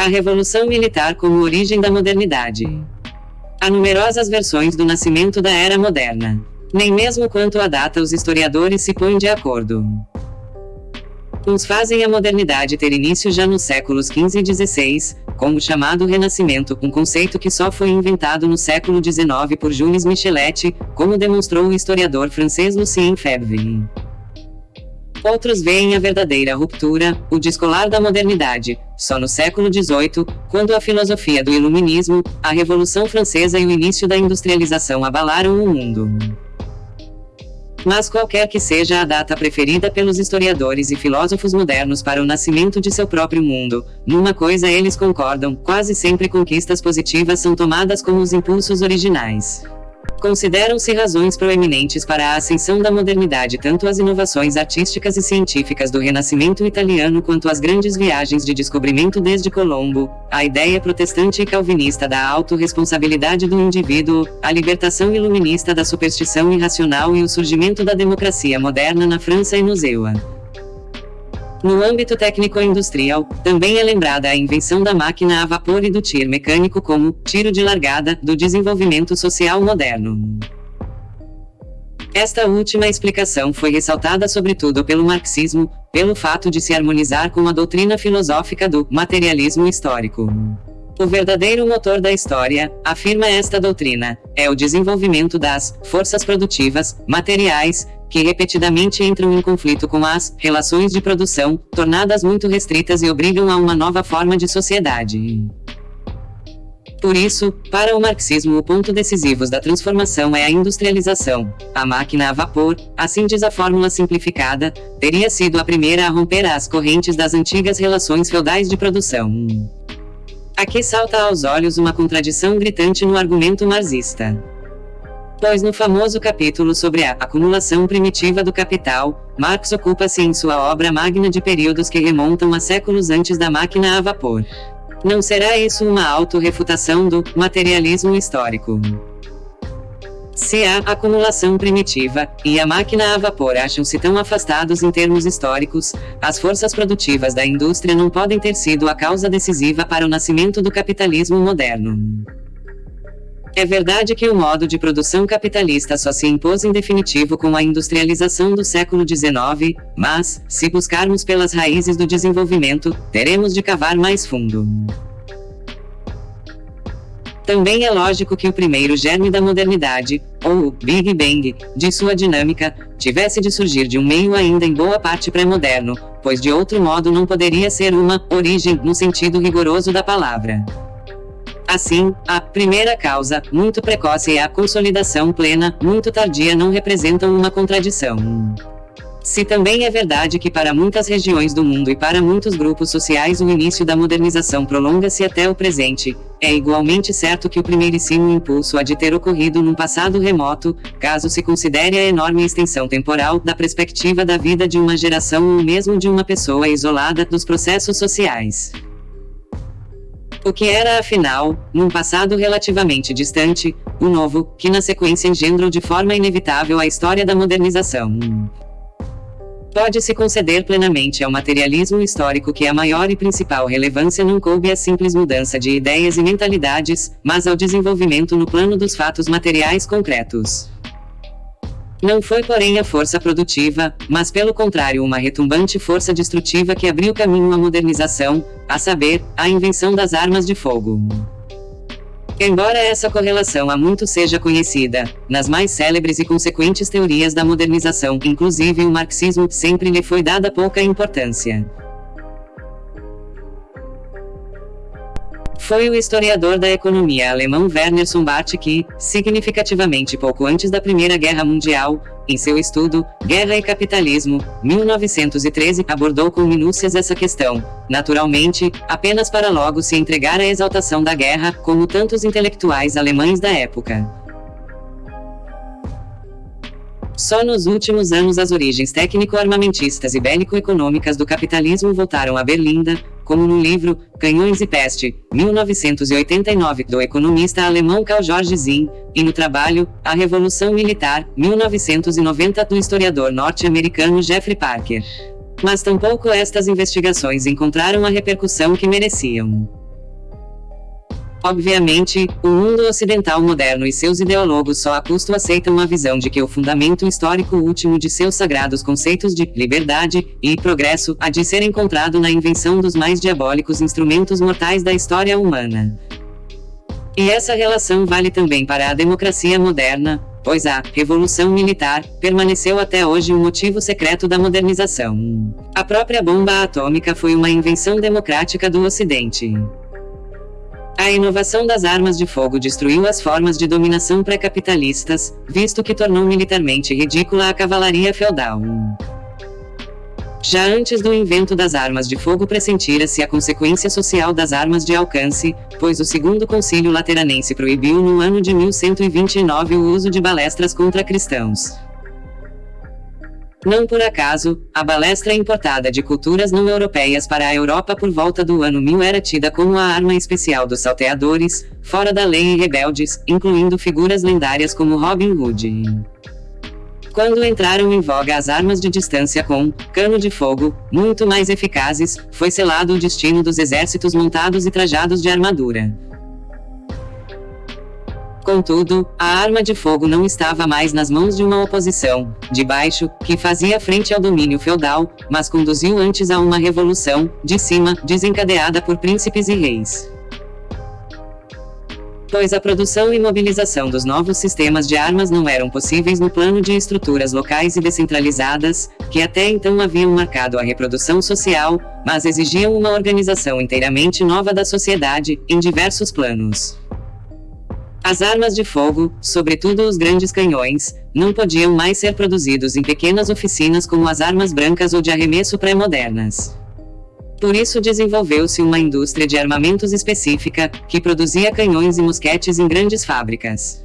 A Revolução Militar como origem da modernidade. Há numerosas versões do nascimento da Era Moderna. Nem mesmo quanto à data os historiadores se põem de acordo. Uns fazem a modernidade ter início já nos séculos XV e XVI, como o chamado Renascimento, um conceito que só foi inventado no século XIX por Jules Michelet, como demonstrou o historiador francês Lucien Febvre. Outros veem a verdadeira ruptura, o descolar da modernidade, só no século XVIII, quando a filosofia do Iluminismo, a Revolução Francesa e o início da industrialização abalaram o mundo. Mas qualquer que seja a data preferida pelos historiadores e filósofos modernos para o nascimento de seu próprio mundo, numa coisa eles concordam: quase sempre conquistas positivas são tomadas como os impulsos originais. Consideram-se razões proeminentes para a ascensão da modernidade tanto as inovações artísticas e científicas do Renascimento italiano quanto as grandes viagens de descobrimento desde Colombo, a ideia protestante e calvinista da autorresponsabilidade do indivíduo, a libertação iluminista da superstição irracional e o surgimento da democracia moderna na França e no Zewa. No âmbito técnico-industrial, também é lembrada a invenção da máquina a vapor e do tir mecânico como tiro de largada do desenvolvimento social moderno. Esta última explicação foi ressaltada sobretudo pelo marxismo, pelo fato de se harmonizar com a doutrina filosófica do materialismo histórico. O verdadeiro motor da história, afirma esta doutrina, é o desenvolvimento das forças produtivas, materiais, que repetidamente entram em conflito com as relações de produção, tornadas muito restritas e obrigam a uma nova forma de sociedade. Por isso, para o marxismo o ponto decisivo da transformação é a industrialização. A máquina a vapor, assim diz a fórmula simplificada, teria sido a primeira a romper as correntes das antigas relações feudais de produção. Aqui salta aos olhos uma contradição gritante no argumento marxista pois no famoso capítulo sobre a acumulação primitiva do capital, Marx ocupa-se em sua obra magna de períodos que remontam a séculos antes da máquina a vapor. Não será isso uma autorrefutação do materialismo histórico? Se a acumulação primitiva e a máquina a vapor acham-se tão afastados em termos históricos, as forças produtivas da indústria não podem ter sido a causa decisiva para o nascimento do capitalismo moderno. É verdade que o modo de produção capitalista só se impôs em definitivo com a industrialização do século XIX, mas, se buscarmos pelas raízes do desenvolvimento, teremos de cavar mais fundo. Também é lógico que o primeiro germe da modernidade, ou o Big Bang, de sua dinâmica, tivesse de surgir de um meio ainda em boa parte pré-moderno, pois de outro modo não poderia ser uma origem no sentido rigoroso da palavra. Assim, a primeira causa, muito precoce, e a consolidação plena, muito tardia, não representam uma contradição. Se também é verdade que para muitas regiões do mundo e para muitos grupos sociais o início da modernização prolonga-se até o presente, é igualmente certo que o primeiríssimo impulso há de ter ocorrido num passado remoto, caso se considere a enorme extensão temporal da perspectiva da vida de uma geração ou mesmo de uma pessoa isolada dos processos sociais. O que era afinal, num passado relativamente distante, o novo, que na sequência engendrou de forma inevitável a história da modernização. Pode-se conceder plenamente ao materialismo histórico que a maior e principal relevância não coube à simples mudança de ideias e mentalidades, mas ao desenvolvimento no plano dos fatos materiais concretos. Não foi porém a força produtiva, mas pelo contrário uma retumbante força destrutiva que abriu caminho à modernização, a saber, a invenção das armas de fogo. Embora essa correlação há muito seja conhecida, nas mais célebres e consequentes teorias da modernização, inclusive o marxismo, sempre lhe foi dada pouca importância. Foi o historiador da economia alemão Werner Sombart que, significativamente pouco antes da Primeira Guerra Mundial, em seu estudo Guerra e Capitalismo, 1913, abordou com minúcias essa questão, naturalmente, apenas para logo se entregar à exaltação da guerra, como tantos intelectuais alemães da época. Só nos últimos anos as origens técnico-armamentistas e bélico-econômicas do capitalismo voltaram a Berlinda, como no livro Canhões e Peste, 1989, do economista alemão Karl George Zinn, e no trabalho A Revolução Militar, 1990, do historiador norte-americano Jeffrey Parker. Mas tampouco estas investigações encontraram a repercussão que mereciam. Obviamente, o mundo ocidental moderno e seus ideólogos só a custo aceitam a visão de que o fundamento histórico último de seus sagrados conceitos de liberdade e progresso há de ser encontrado na invenção dos mais diabólicos instrumentos mortais da história humana. E essa relação vale também para a democracia moderna, pois a revolução militar permaneceu até hoje um motivo secreto da modernização. A própria bomba atômica foi uma invenção democrática do Ocidente. A inovação das armas de fogo destruiu as formas de dominação pré-capitalistas, visto que tornou militarmente ridícula a cavalaria feudal. Já antes do invento das armas de fogo pressentira-se a consequência social das armas de alcance, pois o segundo concílio lateranense proibiu no ano de 1129 o uso de balestras contra cristãos. Não por acaso, a balestra importada de culturas não europeias para a Europa por volta do ano 1000 era tida como a arma especial dos salteadores, fora da lei e rebeldes, incluindo figuras lendárias como Robin Hood. Quando entraram em voga as armas de distância com cano de fogo, muito mais eficazes, foi selado o destino dos exércitos montados e trajados de armadura. Contudo, a arma de fogo não estava mais nas mãos de uma oposição, de baixo, que fazia frente ao domínio feudal, mas conduziu antes a uma revolução, de cima, desencadeada por príncipes e reis pois a produção e mobilização dos novos sistemas de armas não eram possíveis no plano de estruturas locais e descentralizadas, que até então haviam marcado a reprodução social, mas exigiam uma organização inteiramente nova da sociedade, em diversos planos. As armas de fogo, sobretudo os grandes canhões, não podiam mais ser produzidos em pequenas oficinas como as armas brancas ou de arremesso pré-modernas. Por isso desenvolveu-se uma indústria de armamentos específica, que produzia canhões e mosquetes em grandes fábricas.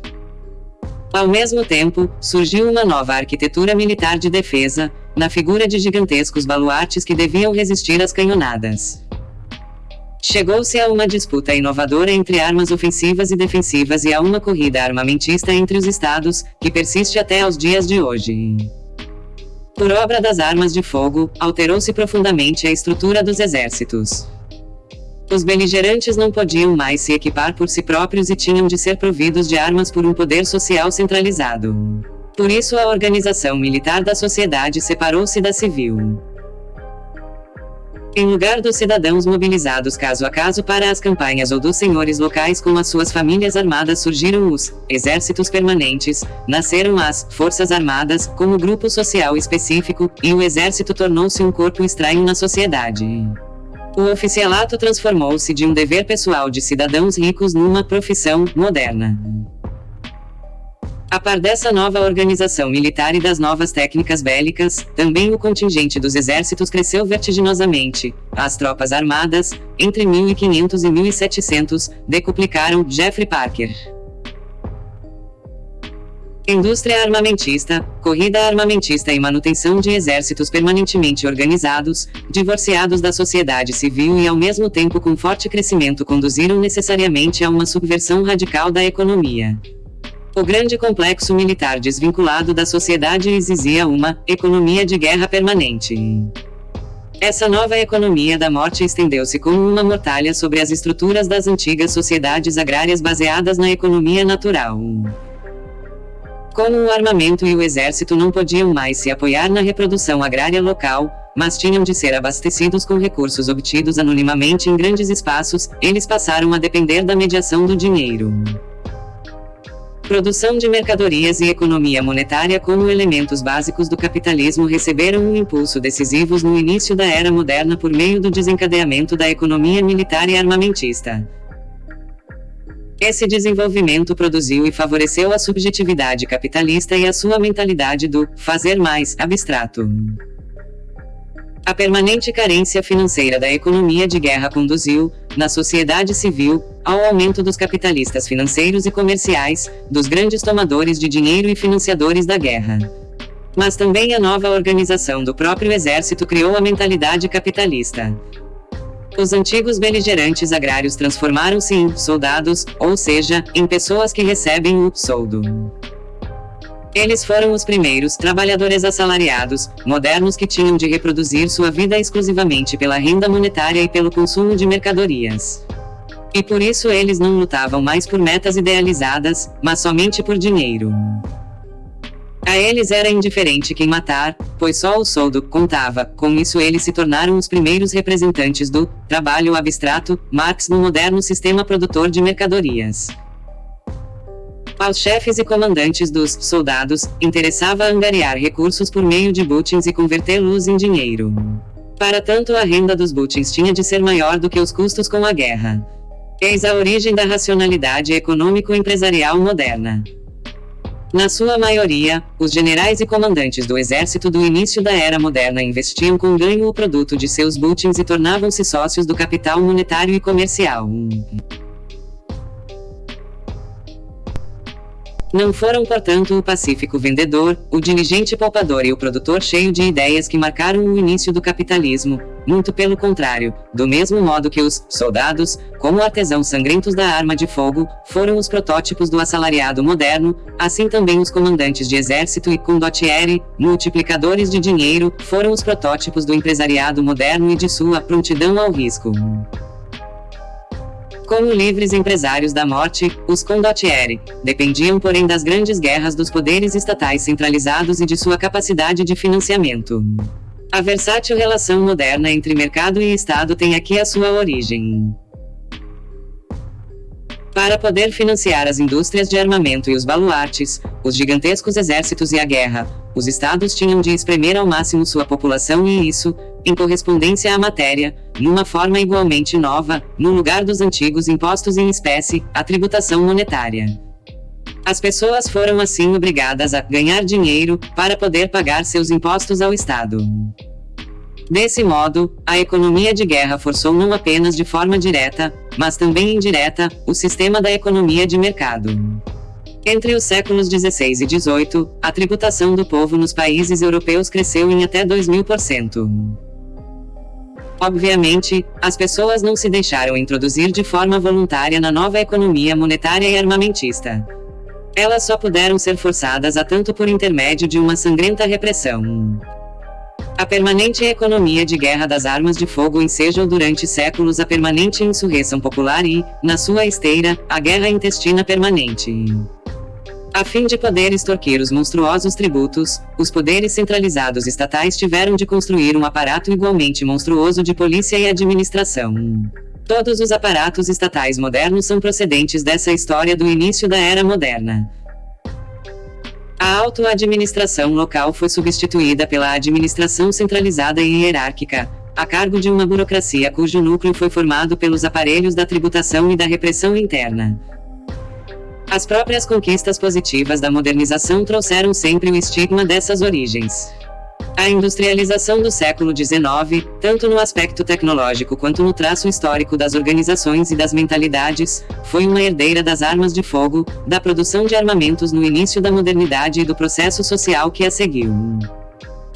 Ao mesmo tempo, surgiu uma nova arquitetura militar de defesa, na figura de gigantescos baluartes que deviam resistir às canhonadas. Chegou-se a uma disputa inovadora entre armas ofensivas e defensivas e a uma corrida armamentista entre os estados, que persiste até aos dias de hoje. Por obra das armas de fogo, alterou-se profundamente a estrutura dos exércitos. Os beligerantes não podiam mais se equipar por si próprios e tinham de ser providos de armas por um poder social centralizado. Por isso a organização militar da sociedade separou-se da civil. Em lugar dos cidadãos mobilizados caso a caso para as campanhas ou dos senhores locais com as suas famílias armadas surgiram os exércitos permanentes, nasceram as forças armadas como grupo social específico, e o exército tornou-se um corpo estranho na sociedade. O oficialato transformou-se de um dever pessoal de cidadãos ricos numa profissão moderna. A par dessa nova organização militar e das novas técnicas bélicas, também o contingente dos exércitos cresceu vertiginosamente. As tropas armadas, entre 1500 e 1700, decuplicaram Jeffrey Parker. Indústria armamentista, corrida armamentista e manutenção de exércitos permanentemente organizados, divorciados da sociedade civil e ao mesmo tempo com forte crescimento conduziram necessariamente a uma subversão radical da economia. O grande complexo militar desvinculado da sociedade exigia uma economia de guerra permanente. Essa nova economia da morte estendeu-se como uma mortalha sobre as estruturas das antigas sociedades agrárias baseadas na economia natural. Como o armamento e o exército não podiam mais se apoiar na reprodução agrária local, mas tinham de ser abastecidos com recursos obtidos anonimamente em grandes espaços, eles passaram a depender da mediação do dinheiro. Produção de mercadorias e economia monetária como elementos básicos do capitalismo receberam um impulso decisivos no início da era moderna por meio do desencadeamento da economia militar e armamentista. Esse desenvolvimento produziu e favoreceu a subjetividade capitalista e a sua mentalidade do fazer mais abstrato. A permanente carência financeira da economia de guerra conduziu, na sociedade civil, ao aumento dos capitalistas financeiros e comerciais, dos grandes tomadores de dinheiro e financiadores da guerra. Mas também a nova organização do próprio exército criou a mentalidade capitalista. Os antigos beligerantes agrários transformaram-se em soldados, ou seja, em pessoas que recebem o soldo. Eles foram os primeiros trabalhadores assalariados, modernos que tinham de reproduzir sua vida exclusivamente pela renda monetária e pelo consumo de mercadorias. E por isso eles não lutavam mais por metas idealizadas, mas somente por dinheiro. A eles era indiferente quem matar, pois só o soldo contava. Com isso eles se tornaram os primeiros representantes do trabalho abstrato, Marx no moderno sistema produtor de mercadorias. Aos chefes e comandantes dos soldados, interessava angariar recursos por meio de butins e convertê-los em dinheiro. Para tanto a renda dos butins tinha de ser maior do que os custos com a guerra. Eis a origem da racionalidade econômico-empresarial moderna. Na sua maioria, os generais e comandantes do exército do início da era moderna investiam com ganho o produto de seus butins e tornavam-se sócios do capital monetário e comercial. Não foram, portanto, o pacífico vendedor, o diligente poupador e o produtor cheio de ideias que marcaram o início do capitalismo, muito pelo contrário, do mesmo modo que os soldados, como artesãos sangrentos da arma de fogo, foram os protótipos do assalariado moderno, assim também os comandantes de exército e condottieri, multiplicadores de dinheiro, foram os protótipos do empresariado moderno e de sua prontidão ao risco. Como livres empresários da morte, os condottieri dependiam porém das grandes guerras dos poderes estatais centralizados e de sua capacidade de financiamento. A versátil relação moderna entre mercado e Estado tem aqui a sua origem. Para poder financiar as indústrias de armamento e os baluartes, os gigantescos exércitos e a guerra, os estados tinham de espremer ao máximo sua população e isso, em correspondência à matéria, numa forma igualmente nova, no lugar dos antigos impostos em espécie, a tributação monetária. As pessoas foram assim obrigadas a ganhar dinheiro para poder pagar seus impostos ao Estado. Desse modo, a economia de guerra forçou não apenas de forma direta, mas também indireta, o sistema da economia de mercado. Entre os séculos 16 e 18, a tributação do povo nos países europeus cresceu em até 2000%. Obviamente, as pessoas não se deixaram introduzir de forma voluntária na nova economia monetária e armamentista. Elas só puderam ser forçadas a tanto por intermédio de uma sangrenta repressão. A permanente economia de guerra das armas de fogo ensejou durante séculos a permanente insurreição popular e, na sua esteira, a guerra intestina permanente. A fim de poder extorquir os monstruosos tributos, os poderes centralizados estatais tiveram de construir um aparato igualmente monstruoso de polícia e administração. Todos os aparatos estatais modernos são procedentes dessa história do início da era moderna. A auto-administração local foi substituída pela administração centralizada e hierárquica, a cargo de uma burocracia cujo núcleo foi formado pelos aparelhos da tributação e da repressão interna. As próprias conquistas positivas da modernização trouxeram sempre o estigma dessas origens. A industrialização do século XIX, tanto no aspecto tecnológico quanto no traço histórico das organizações e das mentalidades, foi uma herdeira das armas de fogo, da produção de armamentos no início da modernidade e do processo social que a seguiu.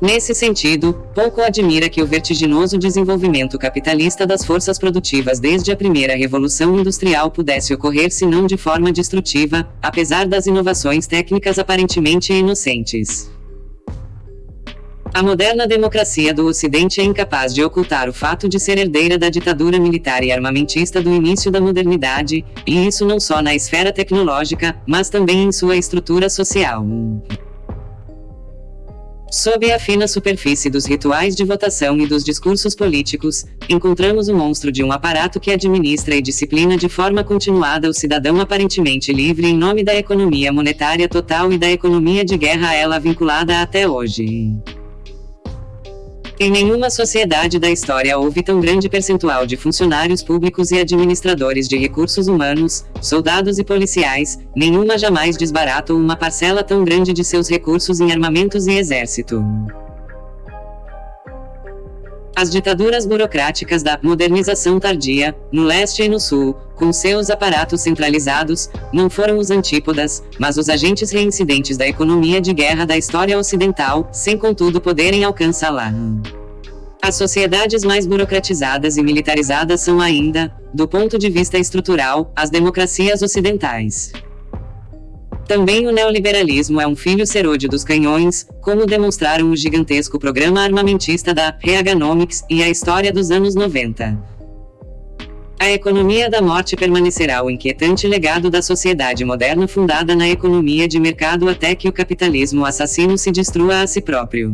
Nesse sentido, pouco admira que o vertiginoso desenvolvimento capitalista das forças produtivas desde a primeira revolução industrial pudesse ocorrer se não de forma destrutiva, apesar das inovações técnicas aparentemente inocentes. A moderna democracia do Ocidente é incapaz de ocultar o fato de ser herdeira da ditadura militar e armamentista do início da modernidade, e isso não só na esfera tecnológica, mas também em sua estrutura social. Sob a fina superfície dos rituais de votação e dos discursos políticos, encontramos o monstro de um aparato que administra e disciplina de forma continuada o cidadão aparentemente livre em nome da economia monetária total e da economia de guerra a ela vinculada até hoje. Em nenhuma sociedade da história houve tão grande percentual de funcionários públicos e administradores de recursos humanos, soldados e policiais, nenhuma jamais desbaratou uma parcela tão grande de seus recursos em armamentos e exército. As ditaduras burocráticas da modernização tardia, no leste e no sul, com seus aparatos centralizados, não foram os antípodas, mas os agentes reincidentes da economia de guerra da história ocidental, sem contudo poderem alcançá-la. As sociedades mais burocratizadas e militarizadas são ainda, do ponto de vista estrutural, as democracias ocidentais. Também o neoliberalismo é um filho serôdio dos canhões, como demonstraram o gigantesco programa armamentista da Reaganomics e a história dos anos 90. A economia da morte permanecerá o inquietante legado da sociedade moderna fundada na economia de mercado até que o capitalismo assassino se destrua a si próprio.